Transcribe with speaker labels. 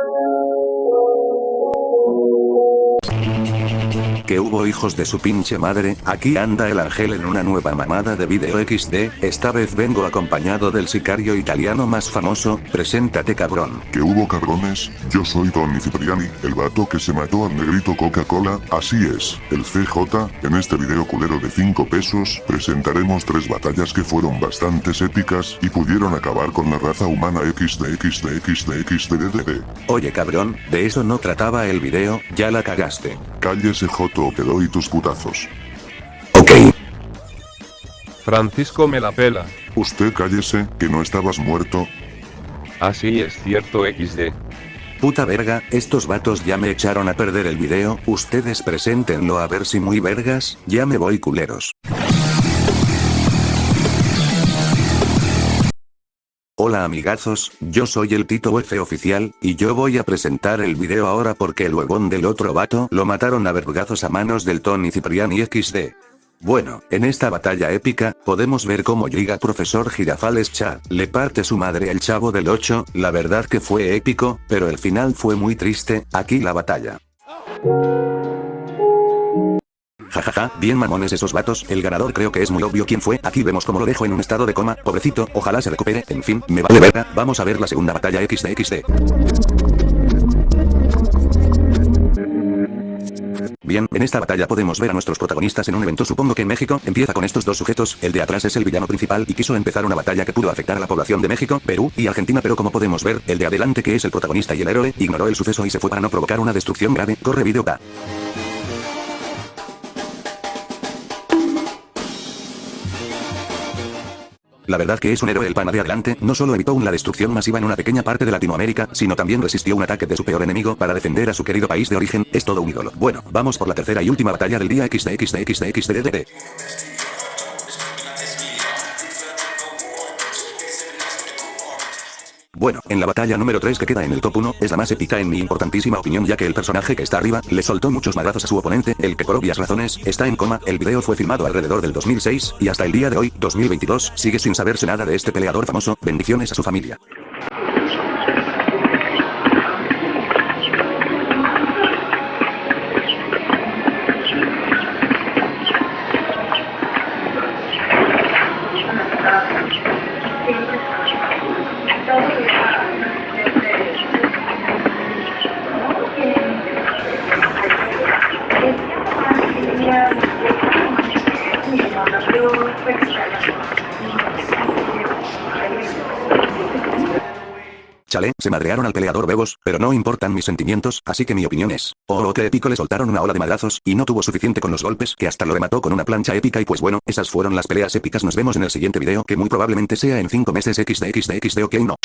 Speaker 1: Uh, que hubo hijos de su pinche madre, aquí anda el ángel en una nueva mamada de video XD, esta vez vengo acompañado del sicario italiano más famoso, preséntate cabrón.
Speaker 2: Que hubo cabrones, yo soy Tony Cipriani, el vato que se mató al negrito Coca-Cola, así es, el CJ, en este video culero de 5 pesos, presentaremos tres batallas que fueron bastante épicas, y pudieron acabar con la raza humana XD XD XD XD
Speaker 1: Oye cabrón, de eso no trataba el video, ya la cagaste.
Speaker 2: Cállese Joto o te doy tus putazos.
Speaker 1: Ok.
Speaker 3: Francisco me la pela.
Speaker 2: Usted cállese, que no estabas muerto.
Speaker 3: Así es cierto XD.
Speaker 1: Puta verga, estos vatos ya me echaron a perder el video, ustedes preséntenlo a ver si muy vergas, ya me voy culeros. Hola amigazos, yo soy el Tito F oficial, y yo voy a presentar el video ahora porque el huevón del otro vato lo mataron a vergazos a manos del Tony Cipriani XD. Bueno, en esta batalla épica, podemos ver cómo llega Profesor Girafales Cha, le parte su madre al chavo del 8, la verdad que fue épico, pero el final fue muy triste, aquí la batalla. Jajaja, bien mamones esos vatos, el ganador creo que es muy obvio quién fue, aquí vemos cómo lo dejo en un estado de coma, pobrecito, ojalá se recupere, en fin, me vale verga, vamos a ver la segunda batalla XD Bien, en esta batalla podemos ver a nuestros protagonistas en un evento. Supongo que en México, empieza con estos dos sujetos, el de atrás es el villano principal y quiso empezar una batalla que pudo afectar a la población de México, Perú y Argentina pero como podemos ver, el de adelante que es el protagonista y el héroe, ignoró el suceso y se fue para no provocar una destrucción grave, corre video pa. La verdad que es un héroe el pana de adelante, no solo evitó una destrucción masiva en una pequeña parte de Latinoamérica, sino también resistió un ataque de su peor enemigo para defender a su querido país de origen, es todo un ídolo. Bueno, vamos por la tercera y última batalla del día XD Bueno, en la batalla número 3 que queda en el top 1, es la más épica en mi importantísima opinión ya que el personaje que está arriba, le soltó muchos madrazos a su oponente, el que por obvias razones, está en coma, el video fue filmado alrededor del 2006, y hasta el día de hoy, 2022, sigue sin saberse nada de este peleador famoso, bendiciones a su familia. Chale, se madrearon al peleador Bebos, pero no importan mis sentimientos, así que mi opinión es, oh, oh, que épico le soltaron una ola de madrazos, y no tuvo suficiente con los golpes, que hasta lo remató con una plancha épica y pues bueno, esas fueron las peleas épicas nos vemos en el siguiente video que muy probablemente sea en 5 meses XD XD XD ok no.